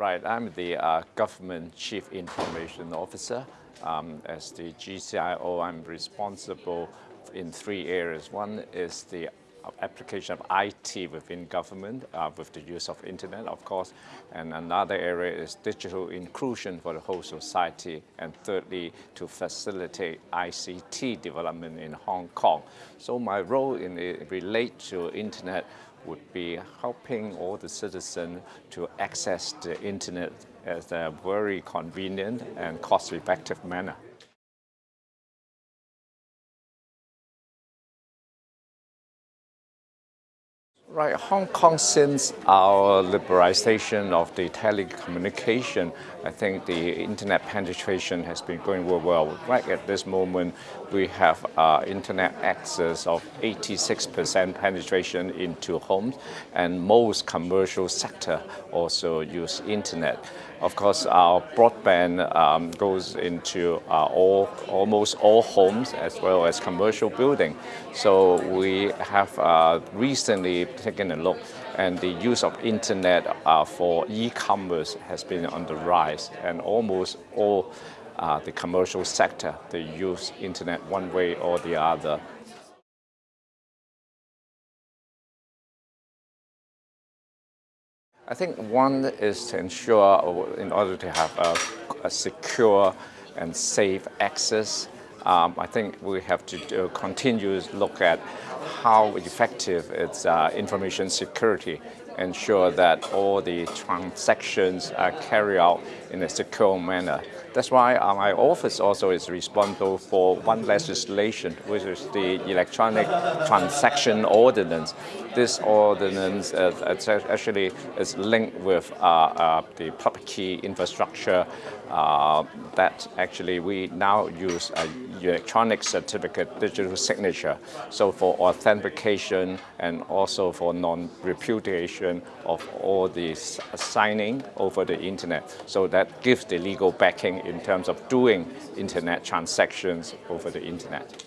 Right, I'm the uh, Government Chief Information Officer. Um, as the GCIO, I'm responsible in three areas. One is the application of IT within government uh, with the use of internet, of course. And another area is digital inclusion for the whole society. And thirdly, to facilitate ICT development in Hong Kong. So my role in it relate to internet would be helping all the citizens to access the internet as a very convenient and cost-effective manner. Right, Hong Kong, since our liberalization of the telecommunication, I think the internet penetration has been going well. Right at this moment, we have uh, internet access of 86% penetration into homes, and most commercial sector also use internet. Of course, our broadband um, goes into uh, all, almost all homes as well as commercial building. So we have uh, recently taken a look and the use of internet uh, for e-commerce has been on the rise and almost all uh, the commercial sector, they use internet one way or the other. I think one is to ensure, in order to have a, a secure and safe access, um, I think we have to continue to look at how effective its uh, information security ensure that all the transactions are carried out in a secure manner. That's why my office also is responsible for one legislation, which is the Electronic Transaction Ordinance. This ordinance uh, actually is linked with uh, uh, the public key infrastructure uh, that actually we now use electronic certificate digital signature. So for authentication and also for non-repudiation of all the signing over the internet. So that gives the legal backing in terms of doing internet transactions over the internet.